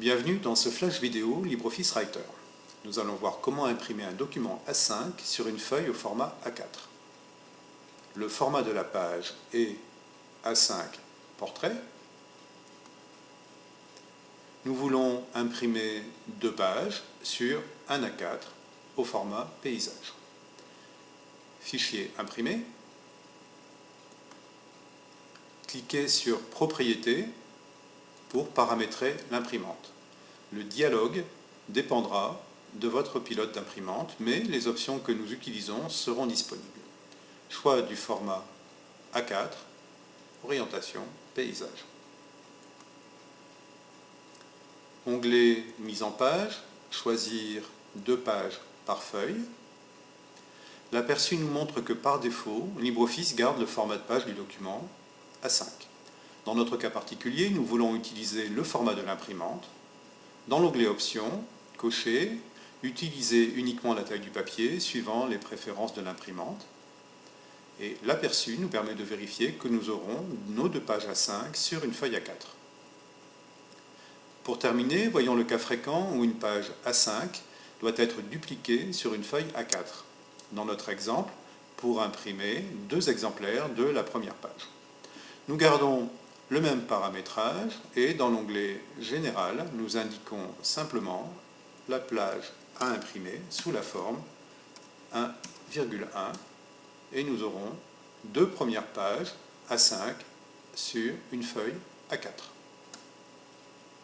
Bienvenue dans ce flash vidéo LibreOffice Writer. Nous allons voir comment imprimer un document A5 sur une feuille au format A4. Le format de la page est A5 portrait. Nous voulons imprimer deux pages sur un A4 au format paysage. Fichier imprimé. Cliquez sur Propriétés pour paramétrer l'imprimante. Le dialogue dépendra de votre pilote d'imprimante, mais les options que nous utilisons seront disponibles. Choix du format A4, orientation, paysage. Onglet Mise en page, choisir deux pages par feuille. L'aperçu nous montre que par défaut, LibreOffice garde le format de page du document A5. Dans notre cas particulier, nous voulons utiliser le format de l'imprimante. Dans l'onglet Options, cocher « Utiliser uniquement la taille du papier suivant les préférences de l'imprimante ». Et l'aperçu nous permet de vérifier que nous aurons nos deux pages A5 sur une feuille A4. Pour terminer, voyons le cas fréquent où une page A5 doit être dupliquée sur une feuille A4. Dans notre exemple, pour imprimer deux exemplaires de la première page. Nous gardons le même paramétrage et dans l'onglet Général, nous indiquons simplement la plage à imprimer sous la forme 1,1 et nous aurons deux premières pages à 5 sur une feuille A4.